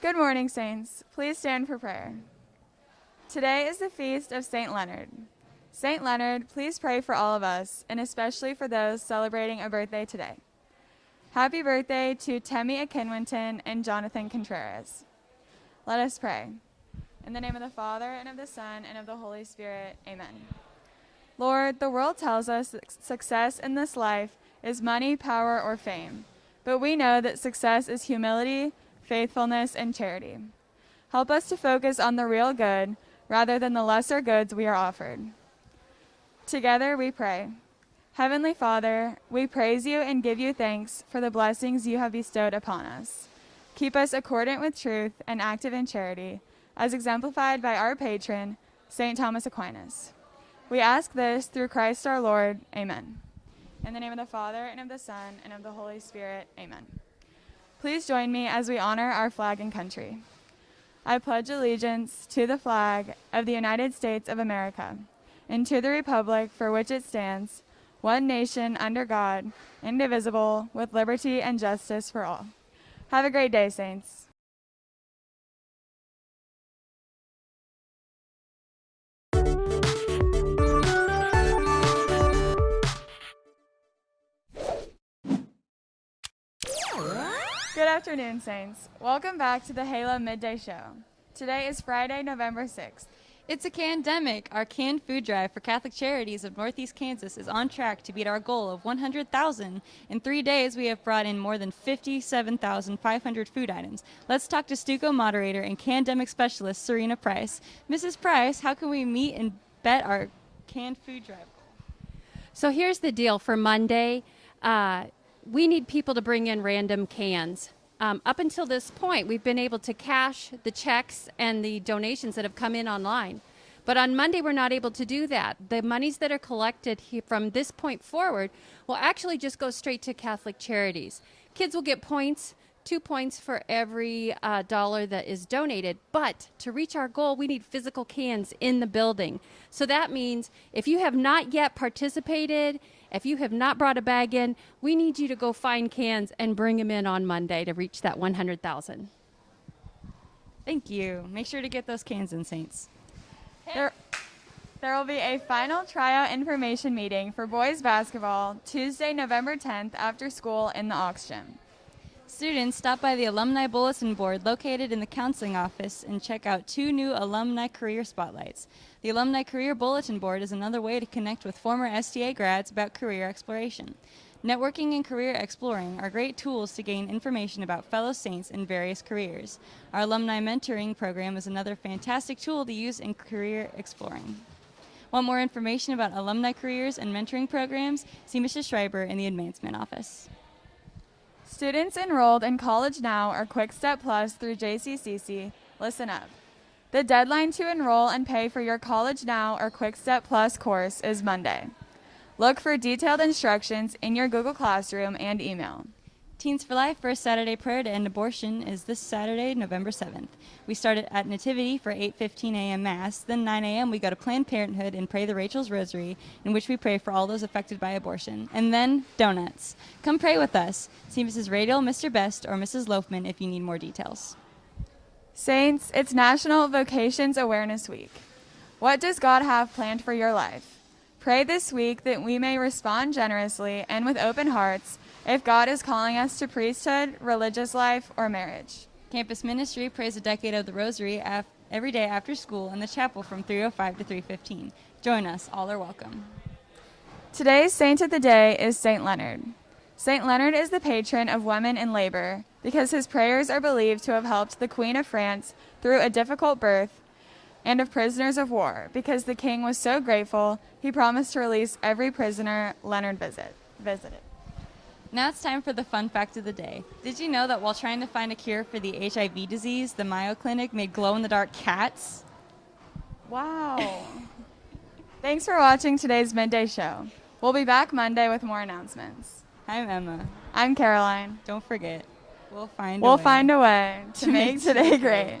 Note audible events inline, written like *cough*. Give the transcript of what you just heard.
Good morning, Saints. Please stand for prayer. Today is the feast of St. Leonard. St. Leonard, please pray for all of us, and especially for those celebrating a birthday today. Happy birthday to Temi Akinwinton and Jonathan Contreras. Let us pray. In the name of the Father, and of the Son, and of the Holy Spirit, amen. Lord, the world tells us that success in this life is money, power, or fame, but we know that success is humility, faithfulness, and charity. Help us to focus on the real good rather than the lesser goods we are offered. Together we pray. Heavenly Father, we praise you and give you thanks for the blessings you have bestowed upon us. Keep us accordant with truth and active in charity, as exemplified by our patron, St. Thomas Aquinas. We ask this through Christ our Lord. Amen. In the name of the Father, and of the Son, and of the Holy Spirit. Amen. Please join me as we honor our flag and country. I pledge allegiance to the flag of the United States of America and to the republic for which it stands, one nation under God, indivisible, with liberty and justice for all. Have a great day, Saints. Good afternoon, Saints. Welcome back to the Halo Midday Show. Today is Friday, November 6th. It's a pandemic. Our canned food drive for Catholic Charities of Northeast Kansas is on track to beat our goal of 100,000. In three days, we have brought in more than 57,500 food items. Let's talk to Stuco moderator and pandemic specialist Serena Price. Mrs. Price, how can we meet and bet our canned food drive goal? So here's the deal for Monday. Uh, we need people to bring in random cans. Um, up until this point, we've been able to cash the checks and the donations that have come in online. But on Monday, we're not able to do that. The monies that are collected from this point forward will actually just go straight to Catholic charities. Kids will get points two points for every uh, dollar that is donated. But to reach our goal, we need physical cans in the building. So that means if you have not yet participated, if you have not brought a bag in, we need you to go find cans and bring them in on Monday to reach that 100,000. Thank you. Make sure to get those cans in, Saints. There, there will be a final tryout information meeting for boys basketball Tuesday, November 10th after school in the Aux Gym. Students stop by the Alumni Bulletin Board located in the counseling office and check out two new alumni career spotlights. The Alumni Career Bulletin Board is another way to connect with former STA grads about career exploration. Networking and career exploring are great tools to gain information about fellow Saints in various careers. Our alumni mentoring program is another fantastic tool to use in career exploring. Want more information about alumni careers and mentoring programs? See Mrs. Schreiber in the Advancement Office. Students enrolled in College Now or Quick Step Plus through JCCC, listen up. The deadline to enroll and pay for your College Now or Quick Step Plus course is Monday. Look for detailed instructions in your Google Classroom and email. Teens for Life First Saturday Prayer to End Abortion is this Saturday, November 7th. We start at Nativity for 8.15 a.m. Mass. Then 9 a.m. we go to Planned Parenthood and pray the Rachel's Rosary, in which we pray for all those affected by abortion. And then donuts. Come pray with us. See Mrs. Radial, Mr. Best, or Mrs. Loafman if you need more details. Saints, it's National Vocations Awareness Week. What does God have planned for your life? Pray this week that we may respond generously and with open hearts if God is calling us to priesthood, religious life, or marriage. Campus Ministry prays a decade of the Rosary every day after school in the chapel from 3:05 to 3:15. Join us; all are welcome. Today's saint of the day is Saint Leonard. Saint Leonard is the patron of women in labor because his prayers are believed to have helped the Queen of France through a difficult birth and of prisoners of war because the king was so grateful he promised to release every prisoner Leonard visit, visited. Now it's time for the fun fact of the day. Did you know that while trying to find a cure for the HIV disease, the Mayo Clinic made glow in the dark cats? Wow. *laughs* Thanks for watching today's midday show. We'll be back Monday with more announcements. I'm Emma. I'm Caroline. Don't forget, we'll find we'll a way find a way to, to make today great. great.